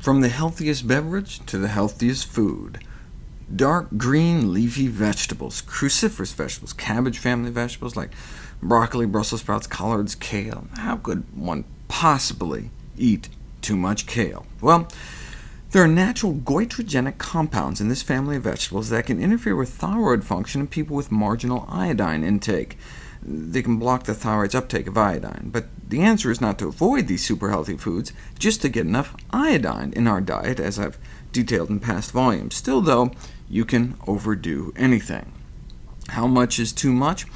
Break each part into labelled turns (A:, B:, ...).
A: From the healthiest beverage to the healthiest food. Dark green leafy vegetables, cruciferous vegetables, cabbage family vegetables like broccoli, Brussels sprouts, collards, kale. How could one possibly eat too much kale? Well, there are natural goitrogenic compounds in this family of vegetables that can interfere with thyroid function in people with marginal iodine intake. They can block the thyroid's uptake of iodine, but the answer is not to avoid these super healthy foods, just to get enough iodine in our diet, as I've detailed in past volumes. Still, though, you can overdo anything. How much is too much?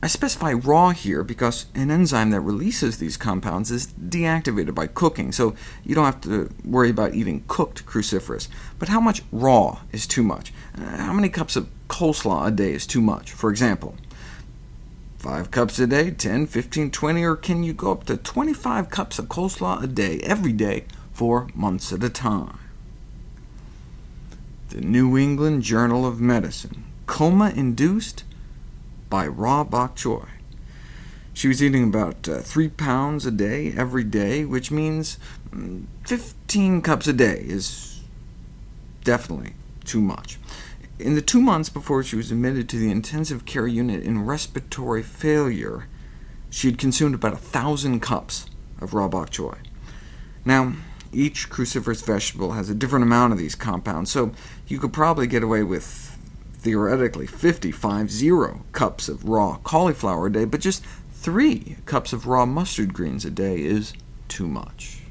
A: I specify raw here because an enzyme that releases these compounds is deactivated by cooking, so you don't have to worry about eating cooked cruciferous. But how much raw is too much? Uh, how many cups of coleslaw a day is too much, for example? 5 cups a day, 10, 15, 20, or can you go up to 25 cups of coleslaw a day, every day, for months at a time? The New England Journal of Medicine, coma-induced by raw bok choy. She was eating about uh, 3 pounds a day every day, which means mm, 15 cups a day is definitely too much. In the two months before she was admitted to the intensive care unit in respiratory failure, she had consumed about a 1,000 cups of raw bok choy. Now, each cruciferous vegetable has a different amount of these compounds, so you could probably get away with theoretically 50, 50 cups of raw cauliflower a day, but just 3 cups of raw mustard greens a day is too much.